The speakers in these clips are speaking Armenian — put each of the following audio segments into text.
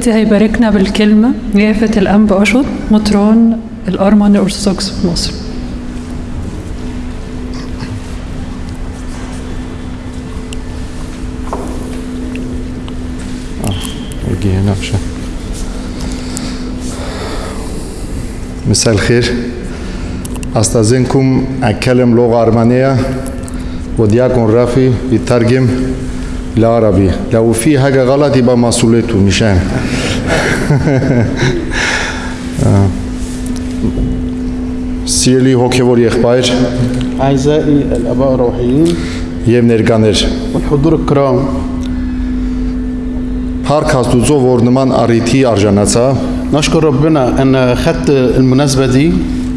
دلوقتي هيباركنا بالكلمة يافت الأنبا أشط مطران الأرمن الأرثوذكس في مصر. عشان مساء الخير. أستأذنكم اتكلم لغة أرمنية ودياكون رافي يترجم. لعربي لو في حاجه غلط يبقى مسؤوليته مش انا آه. Սիրելի հոգևոր եղբայր أعزائي الآباء الروحيين եւ ներկաներ والحضور الكرام Փառք Աստուծո որ նման առիթի արժանացա نشكر ربنا أن خدت المناسبة دي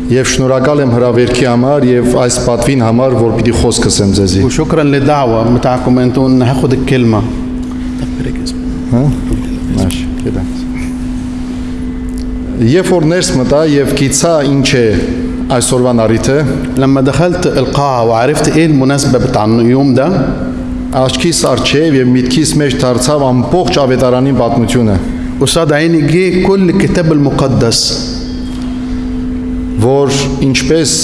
եւ շնորհակալ եմ հրավերքի համար եւ այս պատվին համար որ պիտի խոսքս եմ ձեզի وشكرا للدعوة بتاعكم أنتوا أن هاخد الكلمة Մաշ, գիտեմ։ Երբ որ ներս մտա եւ գիցա ինչ է այսօրվան առիթը, لما دخلت القاعة وعرفت إيه المناسبة بتاع اليوم ده աչքիս արջև եւ միտքիս մեջ դարձավ ամբողջ ավետարանի պատմությունը, قصاد عيني جه كل الكتاب المقدس որ ինչպես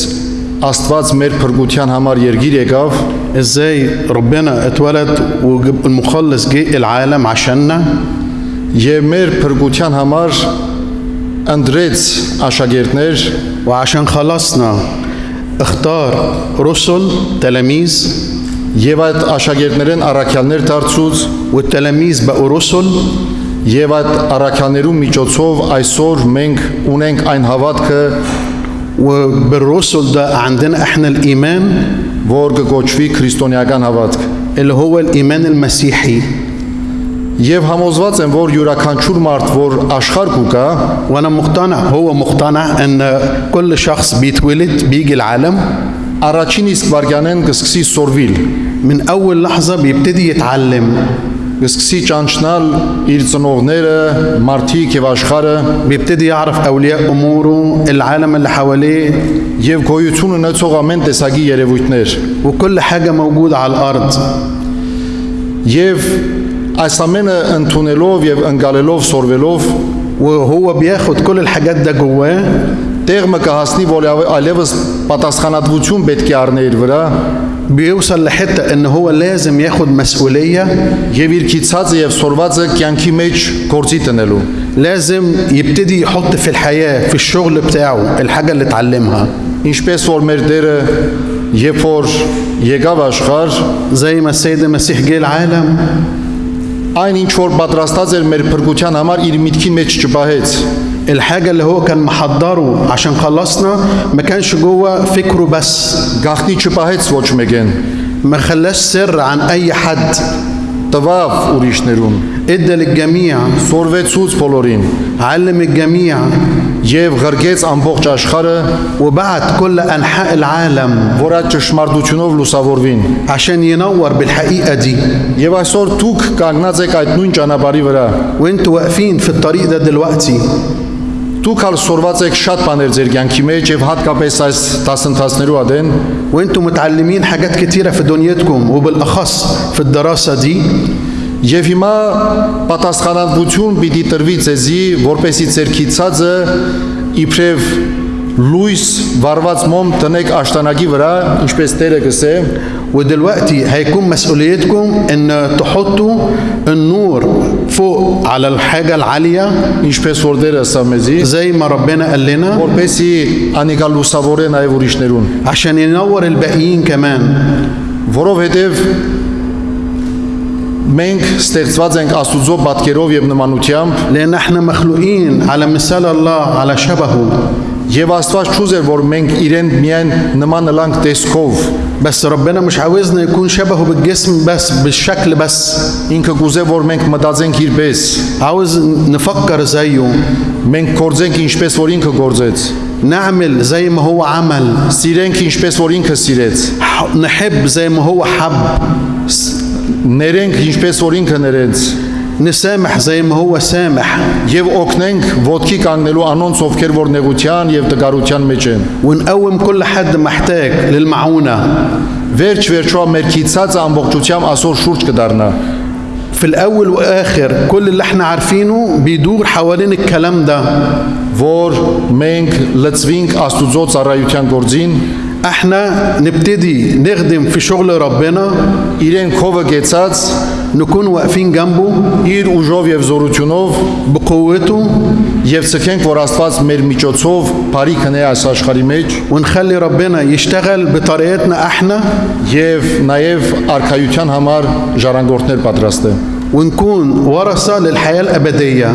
Աստված մեր փրկության համար երգիր եկավ, ازاي ربنا اتولد والمخلص جه العالم عشاننا եւ մեր փրկության համար ընդրեց աշակերտներ, وعشان خلصنا اختار رسل تلاميذ եւ այդ աշակերտներեն առաքյալներ դարձուց والتلاميذ بقوا رسل Եվ այդ առաքյաներու միջոցով այսօր մենք ունենք այն հավատքը, وبالرسل ده عندنا احنا الايمان որ կկոչվի քրիստոնեական հավատք։ اللي هو الايمان المسيحي Եվ համոզված եմ, որ յուրաքանչյուր մարդ, որ աշխարհ կուկա, وانا مقتنع هو مقتنع ان كل شخص بيتولد بيجي العالم առաջին իսկ վարյանեն կսկսի սորվիլ, من اول لحظه بيبتدي يتعلم կսկսի ճանչնալ իր ծնողները, մարդիկ եւ աշխարհը بيبتدي يعرف اولياء اموره العالم اللي حواليه եւ գոյություն ունեցող ամեն տեսակի երևույթներ։ وكل حاجه موجوده على الارض Եվ այս ամենը ընդունելով եւ ընկալելով սորվելով وهو بياخد كل الحاجات ده جواه տեղը կհասնի, որ այլևս պատասխանատվություն պետք է առնի իր վրա بيوصل لحته ان هو لازم ياخد مسؤوليه եւ իր քիծածը եւ սորվածը կյանքի մեջ գործի տնելու։ لازم يبتدي يحط في الحياه في الشغل بتاعه الحاجه اللي اتعلمها Ինչպես որ մեր Տերը երբ որ եկավ աշխարհ, زي ما السيد المسيح جه العالم այն ինչ որ պատրաստած էր մեր փրկության համար իր միտքի մեջ չպահեց։ الحاجة اللي هو كان محضره عشان خلصنا ما كانش جوه فكره بس Գախնի չպահեց ոչ մեկեն։ ما خلاش سر عن أي حد Տվավ ուրիշներուն, ادى للجميع սորվեցուց բոլորին علم الجميع եւ ղրկեց ամբողջ աշխարհը, وبعت كل أنحاء العالم որ այդ ճշմարտությունով լուսավորվին։ عشان ينور بالحقيقة دي Եվ այսօր դուք կանգնած եք այդ նույն ճանապարհի վրա։ وانتوا واقفين في الطريق ده دلوقتي Դուք ալ սորված եք շատ բաներ ձեր կյանքի մեջ եւ հատկապես այս դասընթացներու ադեն وانتوا متعلمين حاجات كتيرة في دنيتكم وبالأخص في الدراسة دي Եվ հիմա պատասխանատվություն պիտի տրվի ձեզի, որպեսի ձեր քիծածը իբրև լույս վարված մոմ տնեք աշտանագի վրա, ինչպես Տերը գսե, ودلوقتي هيكون مسؤوليتكم ان تحطوا النور فوق على الحاجة العالية ինչպես որ Տերը ասա մեզի, زي ما ربنا قال لنا որպեսի անիկա լուսավորե նաև ուրիշներուն, عشان ينور الباقيين كمان որովհետև մենք ստեղծված ենք Աստուծո պատկերով եւ նմանությամբ لان احنا مخلوقين على مثال الله على شبهه եւ Աստված ճուզեր որ մենք իրեն միայն նման լանք տեսքով بس ربنا مش عاوزنا يكون شبهه بالجسم بس بالشكل بس ինքը կուզե որ մենք մտածենք իրպես عاوز نفكر زيه մենք գործենք ինչպես որ ինքը գործեց نعمل زي ما هو عمل սիրենք ինչպես որ ինքը սիրեց ح- نحب زي ما هو حب ներենք ինչպես որ ինքը ներեց نسامح زي ما هو سامح եւ օգնենք ոտքի կանգնելու անոնց ովքեր որ նեղության եւ տկարության մեջ են ونقوم كل حد محتاج للمعونة վերջ վերջո մեր քիծածը ամբողջությամբ ասոր շուրջ կդառնա في الاول واخر كل اللي احنا عارفينه بيدور حوالين الكلام ده որ մենք լծվինք Աստուծո ծառայության գործին, احنا نبتدي نخدم في شغل ربنا իրեն քովը գեցած نكون واقفين جنبه իր ուժով եւ զորությունով بقوته եւ ցկենք որ Աստված մեր միջոցով բարի քնե այս աշխարհի մեջ ونخلي ربنا يشتغل بطريقتنا احنا եւ նաեւ արխայության համար ժառանգորդներ պատրաստե ونكون ورثة للحياة الأبدية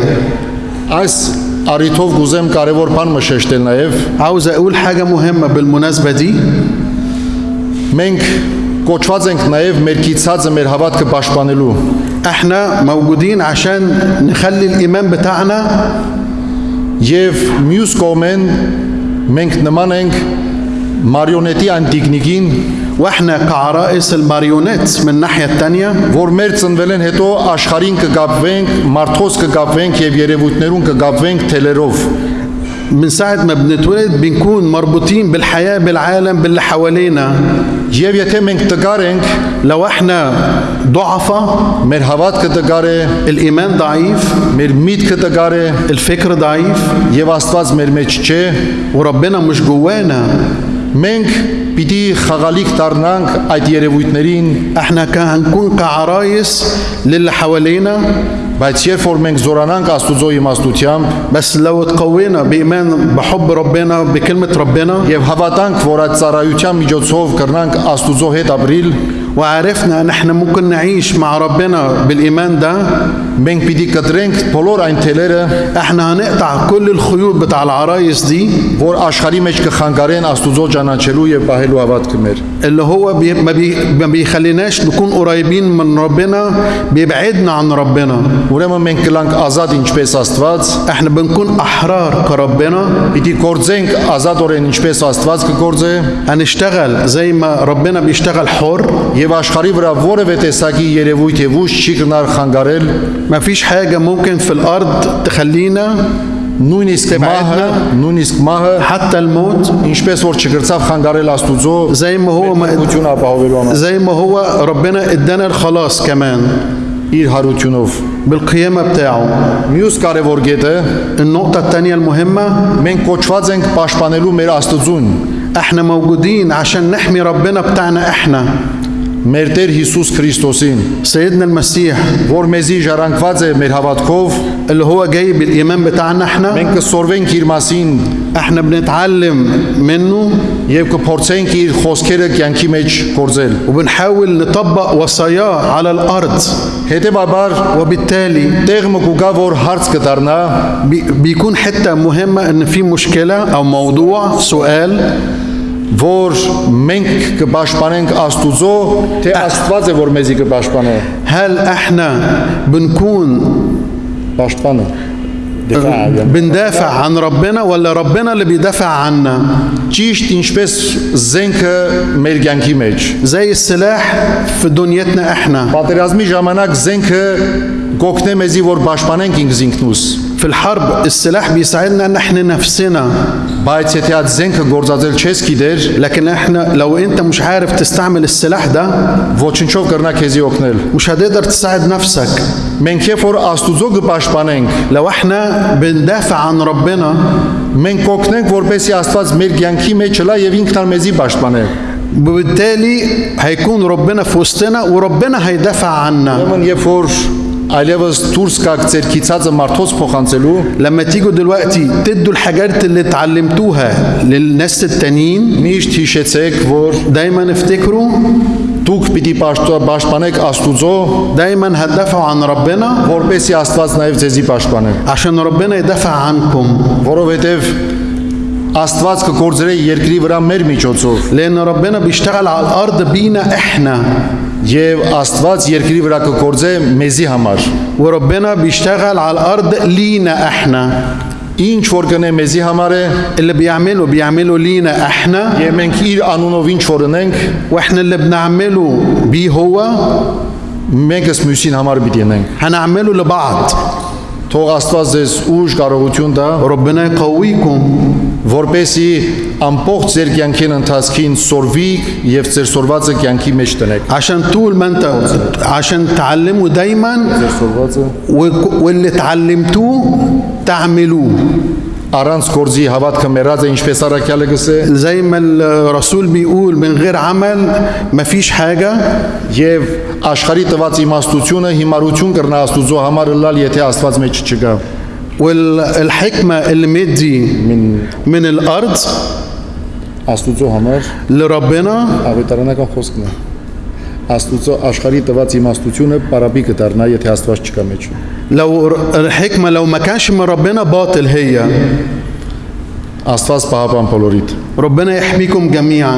այս Արիթով գուզեմ կարևոր բան մշեշտել նաև։ Աուզ աուլ հագա մուհեմմա բիլմունասբա դի։ Մենք կոչված ենք նաև մեր կիցածը մեր հավատքը պաշտպանելու։ Ահնա մավգուդին աշան նխալի իմամ բտաանա եւ մյուս կողմեն մենք նման ենք մարիոնետի անտիկնիկին واحنا كعرائس الماريونيت من الناحية التانية որ մեր ծնվել են հետո աշխարհին կգապվենք, մարդոս կգապվենք եւ երևույթներուն կգապվենք թելերով։ من ساعة ما بنتولد بنكون مربوطين بالحياة بالعالم باللي حوالينا Եվ եթե մենք տգար ենք, لو احنا ضعفة մեր հավատքը տգար է, الإيمان ضعيف մեր միտքը տգար է الفكر ضعيف եւ Աստված մեր մեջ չէ, وربنا مش جوانا մենք պիտի խաղալիք դառնանք այդ երևույթներին, احنا كان هنكون كعرايس للي حوالينا բայց երբ որ մենք զորանանք Աստուծո իմաստությամբ بس لو تقوينا بإيمان بحب ربنا بكلمة ربنا եւ հավատանք, որ այդ ծառայության միջոցով կրնանք Աստուծո հետ ապրիլ, وعرفنا ان احنا ممكن نعيش مع ربنا بالإيمان ده մենք պիտի կտրենք բոլոր այն թելերը, احنا هنقطع كل الخيوط بتاع العرايس دي որ աշխարհի մեջ կխանգարեն Աստուծո ճանաչելու եւ պահելու հավատքը մեր։ اللي هو بي ما, بي ما بيخليناش نكون قريبين من ربنا بيبعدنا عن ربنا Ուրեմն մենք կլանք ազատ ինչպես Աստված, احنا بنكون احرار كربنا պիտի գործենք ազատորեն ինչպես Աստված կգործե هنشتغل زي ما ربنا بيشتغل حر եւ աշխարհի վրա որևէ տեսակի երևույթ եւ ուժ չի կնար խանգարել ما فيش حاجة ممكن في الأرض تخلينا նույնիսկ մահը, նույնիսկ մահը حتى الموت ինչպես որ չգրծավ խանգարել Աստուծո زي ما هو ما ություն ապահովելու համար زي ما هو ربنا ادانا الخلاص كمان իր հարությունով بالقيامة بتاعه մյուս կարևոր գետը النقطة الثانية المهمة մենք կոչված ենք պաշտպանելու մեր Աստծուն احنا موجودين عشان نحمي ربنا بتاعنا احنا մեր Տեր Հիսուս Քրիստոսին سيدنا المسيح որ մեզի ժառանգված է մեր հավատքով اللي هو جاي بالإيمان بتاعنا احنا մենք կսորվենք իր մասին احنا بنتعلم منه եւ կփորձենք իր խոսքերը կյանքի մեջ գործել وبنحاول نطبق وصاياه على الأرض հետեւաբար وبالتالي տեղ մը կուգա որ հարց կդառնա بي- بيكون حتة مهمة ان في مشكلة او موضوع سؤال որ մենք կպաշտպանենք Աստուծո թե Աստված է որ մեզի կպաշտպանե هل احنا بنكون պաշտպանը դիֆա بندافع عن ربنا ولا ربنا اللي بيدافع عنا ճիշտ ինչպես զենքը մեր կյանքի մեջ زي السلاح في دنيتنا احنا պատերազմի ժամանակ զենքը կօգնե մեզի որ պաշտպանենք ինքս ինքնուս في الحرب السلاح بيساعدنا ان احنا نفسنا բայց եթե այդ զենքը գործածել չես գիտեր لكن احنا لو انت مش عارف تستعمل السلاح ده ոչնչով կրնա քեզի օգնել مش هتقدر تساعد نفسك մենք երբ որ Աստուծո կպաշտպանենք لو احنا بندافع عن ربنا մենք կօգնենք որպեսի Աստված մեր կյանքի մեջ լա եւ ինքն ալ մեզի պաշտպանե وبالتالي هيكون ربنا في وسطنا وربنا هيدافع عنا ուրեմն երբ որ այլևս դուրս կաք ձեր քիծածը մարդոց փոխանցելու لما تيجوا دلوقتي تدوا الحاجات اللي اتعلمتوها للناس التانيين միշտ հիշեցեք որ دايما افتكروا դուք պիտի պաշտո- պաշտպանեք Աստուծո دايما هتدافعوا عن ربنا որպեսի Աստված նաև ձեզի պաշտպանե عشان ربنا يدافع عنكم որովհետև Աստված կգործրե երկրի վրա մեր միջոցով لان ربنا بيشتغل على الارض بينا احنا եւ Աստված երկրի վրա կգործե մեզի համար وربنا بيشتغل على الارض لينا احنا ինչ որ գնե մեզի համար է اللي بيعمله بيعمله لينا احنا եւ մենք իր անունով ինչ որ ունենք واحنا اللي بنعمله بيه هو մեկս մյուսին համար պիտի ունենք هنعمله لبعض Թող Աստված ձեզ ուժ կարողություն տա, ربنا يقويكم որպեսի ամբողջ ձեր կյանքին ընթացքին սորվիկ եւ ձեր սորվածը կյանքի մեջ տնեք։ عشان طول ما انت عشان تعلموا دايما Ձեր սորվածը و- واللي تعلمتوه تعملوه առանց գործի հավատքը մեռած է ինչպես առաքյալը գսե زي ما الرسول بيقول من غير عمل مفيش حاجة եւ աշխարհի տված իմաստությունը հիմարություն կրնա Աստուծո համար լալ եթե Աստված մեջ չգա։ والحكمة اللي مدي Մին من الأرض Աստուծո համար لربنا ավետարանական խոսքն է։ Աստուծո աշխարհի տված իմաստությունը պարապի կդառնա եթե Աստված չկա մեջ։ لو الحكمة لو ما كانش من ربنا باطل هي Աստված պահապան բոլորիդ։ ربنا يحميكم جميعا